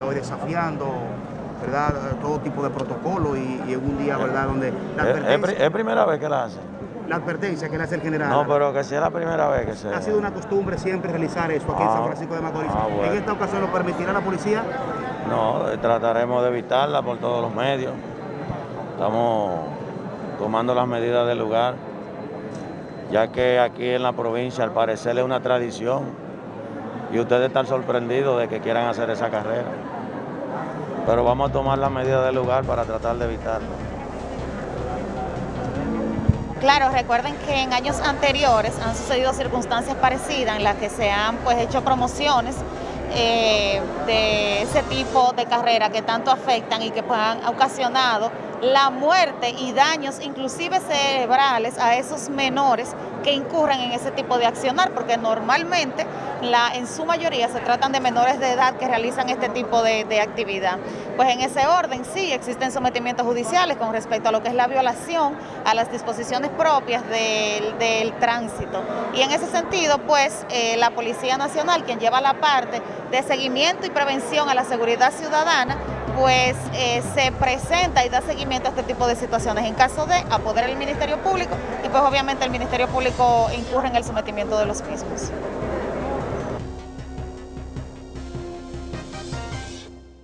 Hoy desafiando, ¿verdad? Todo tipo de protocolo y, y en un día, ¿verdad? Donde la Es, es pri- advertencia, es primera vez que la hacen. la advertencia que le hace el general. No, pero que sea la primera vez que se... Ha sido una costumbre siempre realizar eso aquí en Ah, San Francisco de Macorís. ah, bueno. En esta ocasión lo permitirá la policía. No, eh, trataremos de evitarla por todos los medios. Estamos tomando las medidas del lugar, ya que aquí en la provincia al parecer es una tradición y ustedes están sorprendidos de que quieran hacer esa carrera. Pero vamos a tomar las medidas del lugar para tratar de evitarlo. Claro, recuerden que en años anteriores han sucedido circunstancias parecidas en las que se han pues hecho promociones eh, de ese tipo de carrera que tanto afectan y que pues, han ocasionado la muerte y daños inclusive cerebrales a esos menores que incurren en ese tipo de accionar, porque normalmente la, en su mayoría se tratan de menores de edad que realizan este tipo de, de actividad. Pues en ese orden sí existen sometimientos judiciales con respecto a lo que es la violación a las disposiciones propias del, del tránsito. Y en ese sentido, pues eh, la Policía Nacional, quien lleva la parte de seguimiento y prevención a la seguridad ciudadana, pues eh, se presenta y da seguimiento a este tipo de situaciones. En caso de apoderar el Ministerio Público y pues obviamente el Ministerio Público incurre en el sometimiento de los mismos.